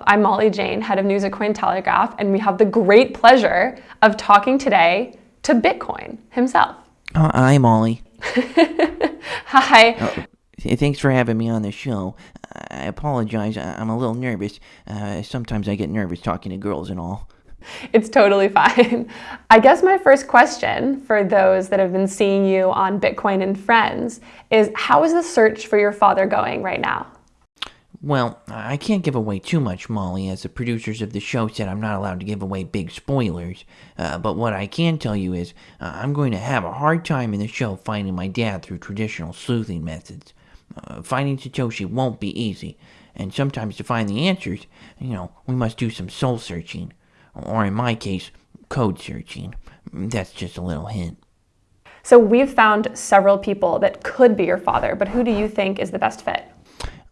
I'm Molly Jane, head of news at Cointelegraph, and we have the great pleasure of talking today to Bitcoin himself. Uh, hi, Molly. Hi. Uh, thanks for having me on the show. I apologize. I'm a little nervous. Uh, sometimes I get nervous talking to girls and all. It's totally fine. I guess my first question for those that have been seeing you on Bitcoin and Friends is how is the search for your father going right now? Well, I can't give away too much, Molly, as the producers of the show said I'm not allowed to give away big spoilers. Uh, but what I can tell you is uh, I'm going to have a hard time in the show finding my dad through traditional sleuthing methods. Uh, finding Satoshi won't be easy, and sometimes to find the answers, you know, we must do some soul searching. Or in my case, code searching. That's just a little hint. So we've found several people that could be your father, but who do you think is the best fit?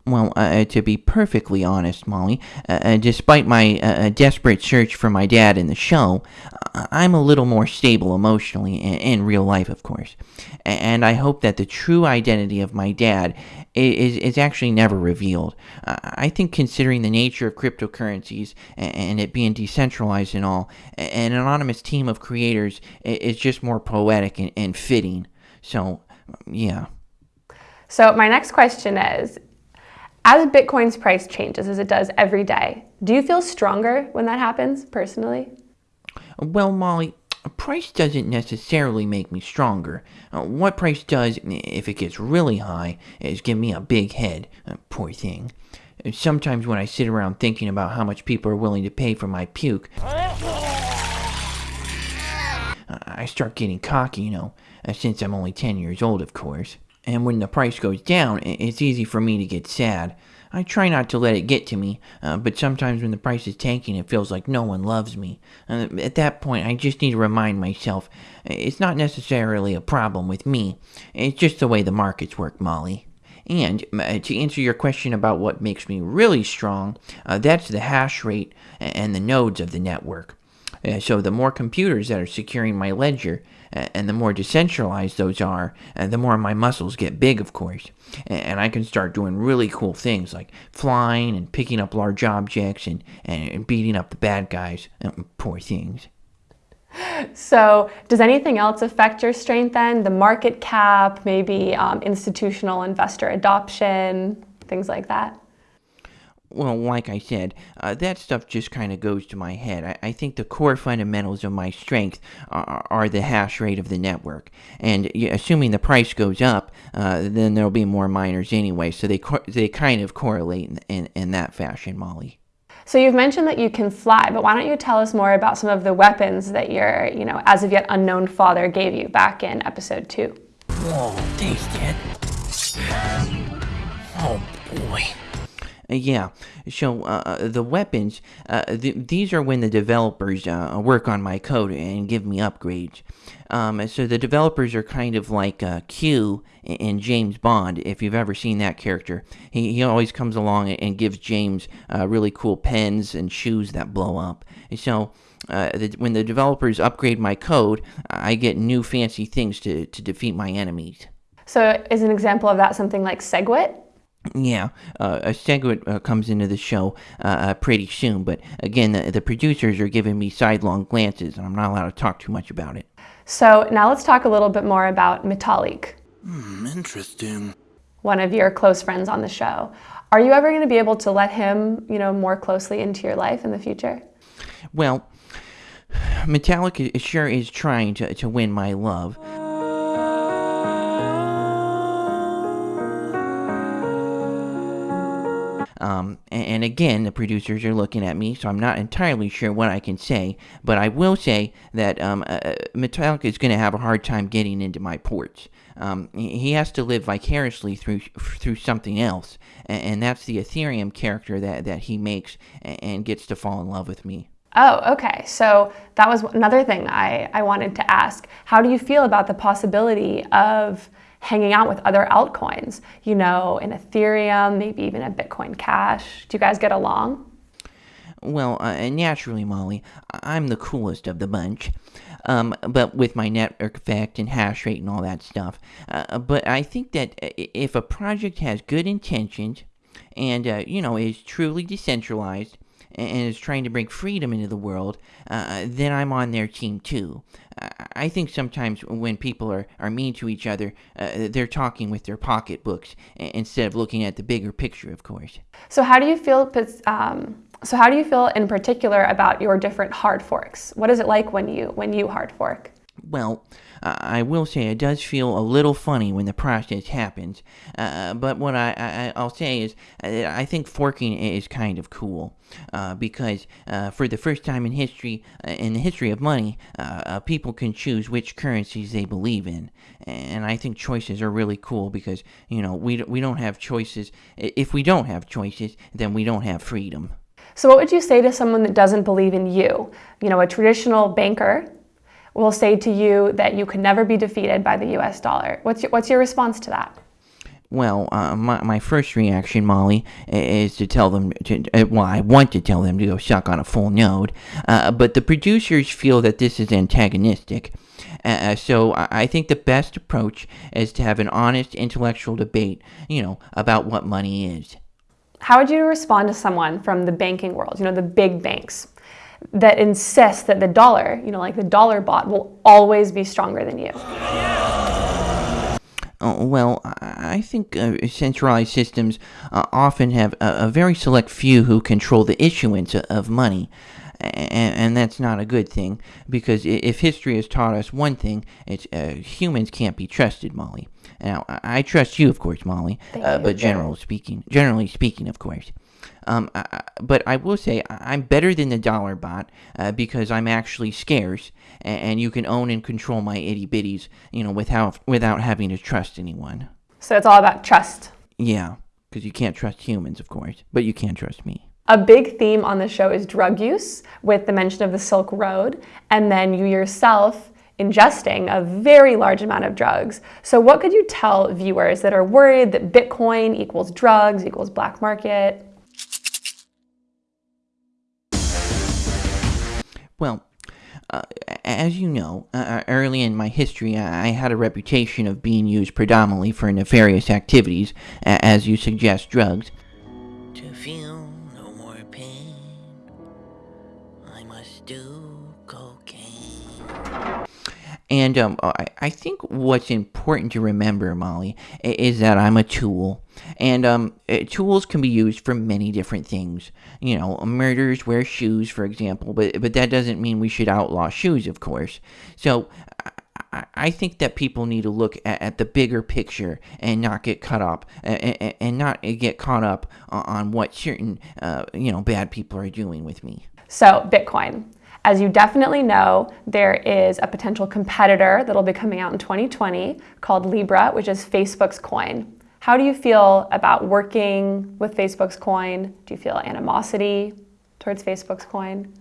Well, uh, to be perfectly honest, Molly, uh, uh, despite my uh, desperate search for my dad in the show, uh, I'm a little more stable emotionally, in, in real life, of course. And I hope that the true identity of my dad is, is actually never revealed. Uh, I think, considering the nature of cryptocurrencies and it being decentralized and all, an anonymous team of creators is just more poetic and, and fitting. So, yeah. So my next question is as Bitcoin's price changes, as it does every day, do you feel stronger when that happens personally? Well, Molly, price doesn't necessarily make me stronger. Uh, what price does, if it gets really high, is give me a big head. Uh, poor thing. Sometimes when I sit around thinking about how much people are willing to pay for my puke, I start getting cocky, you know, uh, since I'm only 10 years old, of course. And when the price goes down, it's easy for me to get sad. I try not to let it get to me, uh, but sometimes when the price is tanking, it feels like no one loves me. Uh, at that point, I just need to remind myself it's not necessarily a problem with me, it's just the way the markets work, Molly. And uh, to answer your question about what makes me really strong, uh, that's the hash rate and the nodes of the network. Uh, so the more computers that are securing my ledger, uh, and the more decentralized those are, and the more my muscles get big, of course. And I can start doing really cool things like flying and picking up large objects and, and beating up the bad guys. And poor things. So, does anything else affect your strength then? The market cap, maybe um, institutional investor adoption, things like that? Well, like I said, uh, that stuff just kind of goes to my head. I, I, think the core fundamentals of my strength are, are, the hash rate of the network. And assuming the price goes up, uh, then there'll be more miners anyway. So they, they kind of correlate in, in, in that fashion, Molly. So you've mentioned that you can fly, but why don't you tell us more about some of the weapons that your, you know, as of yet unknown father gave you back in episode two? Whoa, thanks, Dad. Oh boy. Uh, yeah, so uh, uh, the weapons, uh, th these are when the developers uh, work on my code and give me upgrades. Um, so the developers are kind of like uh, Q in James Bond, if you've ever seen that character. He, he always comes along and gives James really cool pens and shoes that blow up. So the, when the developers upgrade my code, I get new fancy things to, to defeat my enemies. So is an example of that something like SegWit? Yeah, uh, a SegWit uh, comes into the show uh, uh, pretty soon, but again, the, the, producers are giving me sidelong glances, and I'm not allowed to talk too much about it. So now let's talk a little bit more about Vitalik. Hmm, interesting. One of your close friends on the show. Are you ever going to be able to let him, you know, more closely into your life in the future? Well, Vitalik sure is trying to, to win my love. Um, and, again, the producers are looking at me, so I'm not entirely sure what I can say. But I will say that um, uh, uh Vitalik is going to have a hard time getting into my ports. Um, he has to live vicariously through through something else, and, that's the Ethereum character that, that he makes and, and gets to fall in love with me. Oh, okay. So that was another thing I, I wanted to ask. How do you feel about the possibility of hanging out with other altcoins, you know, in Ethereum, maybe even a Bitcoin Cash. Do you guys get along? Well, uh, naturally, Molly, I'm the coolest of the bunch. Um, but with my network effect and hash rate and all that stuff. Uh, but I think that if a project has good intentions and, uh, you know, is truly decentralized, and is trying to bring freedom into the world, uh, then I'm on their team too. I think sometimes when people are, are mean to each other, uh, they're talking with their pocketbooks instead of looking at the bigger picture, of course. So how do you feel? Um, so how do you feel in particular about your different hard forks? What is it like when you when you hard fork? Well, I will say it does feel a little funny when the process happens, uh, but what I, I, will say is uh, I think forking is kind of cool uh, because uh, for the first time in history, uh, in the history of money, uh, people can choose which currencies they believe in, and I think choices are really cool because you know we we don't have choices. If we don't have choices, then we don't have freedom. So, what would you say to someone that doesn't believe in you? You know, a traditional banker will say to you that you can never be defeated by the US dollar. What's your, what's your response to that? Well, uh, my, my first reaction, Molly, is to tell them, to, uh, well, I want to tell them to go suck on a full node, uh, but the producers feel that this is antagonistic. Uh, uh so I think the best approach is to have an honest intellectual debate, you know, about what money is. How would you respond to someone from the banking world, you know, the big banks? That insist that the dollar, you know, like the dollar bot, will always be stronger than you? Oh, well, I think uh, centralized systems uh, often have a, a, very select few who control the issuance of money. And, and, that's not a good thing because if history has taught us one thing, it's uh, humans can't be trusted, Molly. Now, I trust you, of course, Molly, uh, but general speaking, generally speaking, of course. Um, I, but I will say I'm better than the dollar bot uh, because I'm actually scarce, and, and, you can own and control my itty bitties, you know, without without having to trust anyone. So it's all about trust. Yeah, because you can't trust humans, of course, but you can trust me. A big theme on the show is drug use, with the mention of the Silk Road, and then you yourself ingesting a very large amount of drugs. So, what could you tell viewers that are worried that Bitcoin equals drugs, equals black market? Well, uh, as you know, uh, uh, early in my history, I had a reputation of being used predominantly for nefarious activities, as you suggest, drugs. To feel no more pain, I must do cocaine. And um, I, I think what's important to remember, Molly, is that I'm a tool. And um, eh, tools can be used for many different things. You know, murderers wear shoes, for example, but, but that doesn't mean we should outlaw shoes, of course. So I, I think that people need to look at, at, the bigger picture and not get caught up and, and not get caught up on what certain, uh, you know, bad people are doing with me. So, Bitcoin. As you definitely know, there is a potential competitor that'll be coming out in 2020 called Libra, which is Facebook's coin. How do you feel about working with Facebook's coin? Do you feel animosity towards Facebook's coin?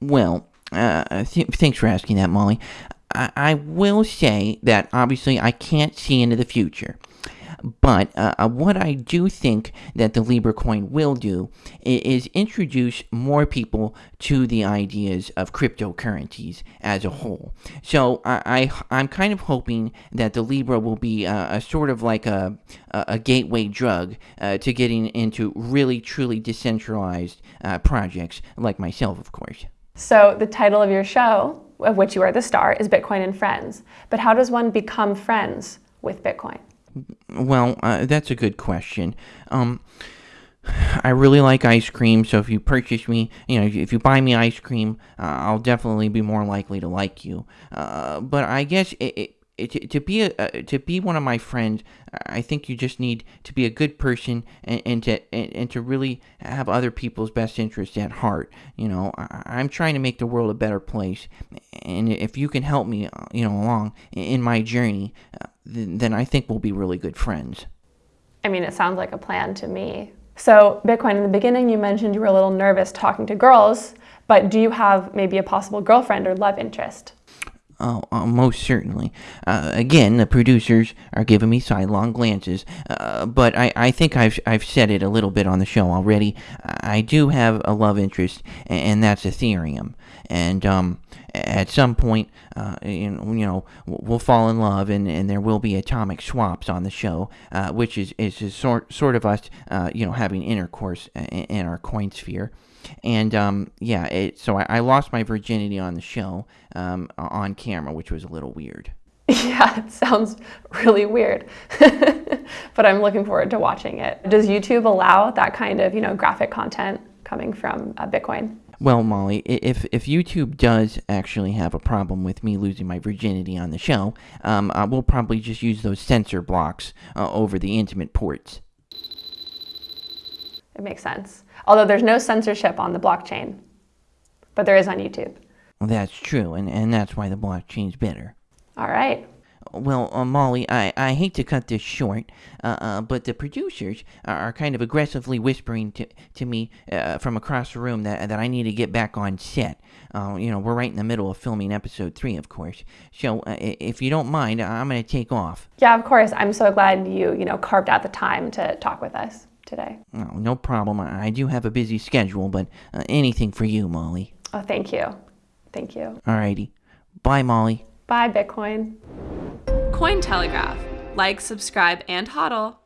Well, uh, th- thanks for asking that, Molly. I-, I will say that obviously I can't see into the future. But uh, uh, what I do think that the Libra coin will do is, introduce more people to the ideas of cryptocurrencies as a whole. So I, I am kind of hoping that the Libra will be a, a sort of like a a, a gateway drug uh, to getting into really truly decentralized uh, projects like myself, of course. So the title of your show, of which you are the star, is Bitcoin and Friends. But how does one become friends with Bitcoin? Well, uh, that's a good question. Um, I really like ice cream, so if you purchase me, you know, if you buy me ice cream, uh, I'll definitely be more likely to like you. Uh, but I guess it, it, it, to be a, uh, to be one of my friends, I think you just need to be a good person and, and to and, and, to really have other people's best interests at heart. You know, I, am trying to make the world a better place, and if you can help me, uh, you know, along in my journey, uh, then I think we'll be really good friends. I mean, it sounds like a plan to me. So, Bitcoin, in the beginning, you mentioned you were a little nervous talking to girls, but do you have maybe a possible girlfriend or love interest? Oh, uh, most certainly. Uh, again, the producers are giving me sidelong glances, uh, but I, I think I've, I've said it a little bit on the show already. I do have a love interest, and that's Ethereum. And um, at some point, uh, you know, we'll fall in love, and, and there will be atomic swaps on the show, uh, which is, is, is sort, sort of us, uh, you know, having intercourse in, in our coin sphere. And um, yeah, it, so I, I lost my virginity on the show um, on camera, which was a little weird. Yeah, it sounds really weird. but I'm looking forward to watching it. Does YouTube allow that kind of, you know, graphic content coming from uh, Bitcoin? Well, Molly, if if YouTube does actually have a problem with me losing my virginity on the show, um, uh, we'll probably just use those censor blocks uh, over the intimate ports. It makes sense. Although there's no censorship on the blockchain, but there is on YouTube. Well, that's true, and, and that's why the blockchain's better. All right. Well, uh, Molly, I, I hate to cut this short, uh, uh, but the producers are, are kind of aggressively whispering to, to me uh, from across the room that, that I need to get back on set. Uh, you know, we're right in the middle of filming episode three, of course. So, uh, if you don't mind, I'm going to take off. Yeah, of course. I'm so glad you, you know, carved out the time to talk with us today. Oh, no problem. I, I do have a busy schedule, but uh, anything for you, Molly. Oh, thank you. Thank you. Alrighty. Bye, Molly. Bye, Bitcoin. Cointelegraph. Like, subscribe, and hodl.